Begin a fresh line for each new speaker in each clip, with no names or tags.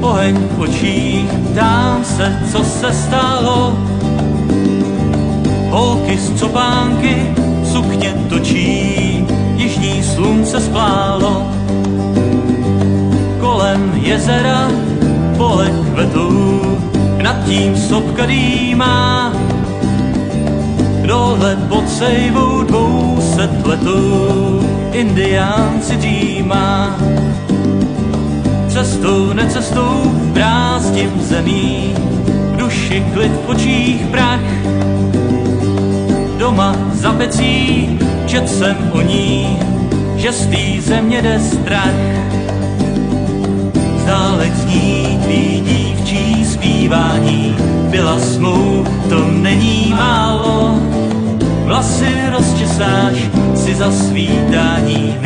oheň v očích, dám se, co se stalo. Holky z copánky sukně točí, jižní slunce splálo. Kolem jezera pole kvetou, nad tím sopka dýmá. Dole pod sejvou dvou set letou, indiánci dýmá cestou, necestou, brázdím zemí, duši klid, v očích prach. Doma za pecí, čet jsem o ní, že z té země jde strach. Zdálek zní tvý dívčí zpívání, byla smou, to není málo. Vlasy rozčesáš si za svítání.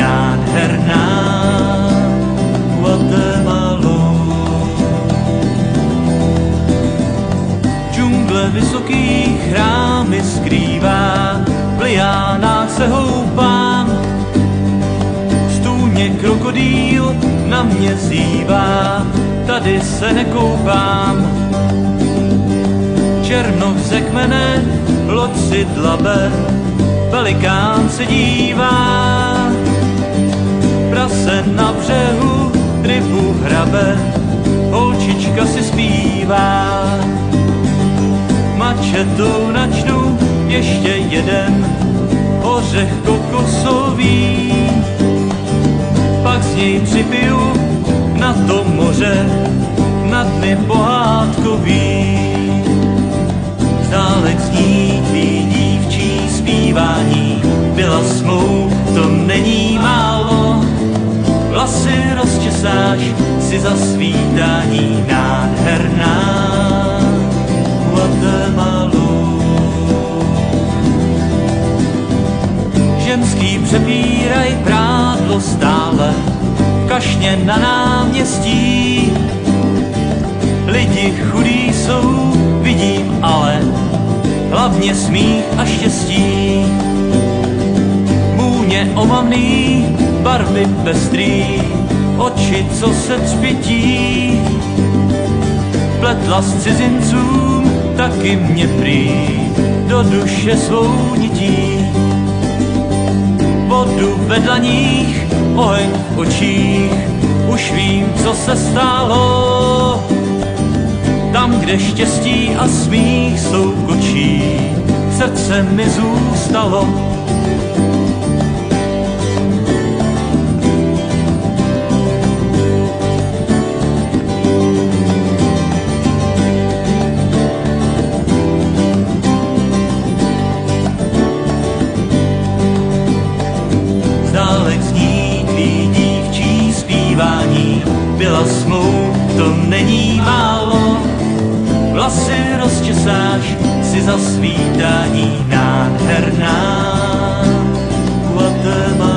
Vysoký chrámy skrývá, v liánách se houpám. Stůně krokodýl na mě zývá, tady se nekoupám. Černoch ze kmene, loď si dlabe, velikán se dívá. Prase na břehu rybu hrabe, holčička si zpívá. Mačetou načnu ještě jeden ořech kokosový, pak z něj připiju na to moře, na dny pohádkový. Zdálek zní tvý dívčí zpívání, byla smou, to není málo, vlasy rozčesáš si za svítání nádherná Guatemalu. Ženský přepíraj prádlo stále, kašně na náměstí. Lidi chudí jsou, vidím ale, hlavně smích a štěstí. Můně omamný, barvy pestrý, oči, co se třpití. Pletla s cizincům, taky mě prý, do duše svou nití. Ve dlaních, oheň v očích, už vím, co se stalo. Tam, kde štěstí a smích jsou kočí, srdce mi zůstalo byla smlou, to není málo. Vlasy rozčesáš si za svítání nádherná Guatemala.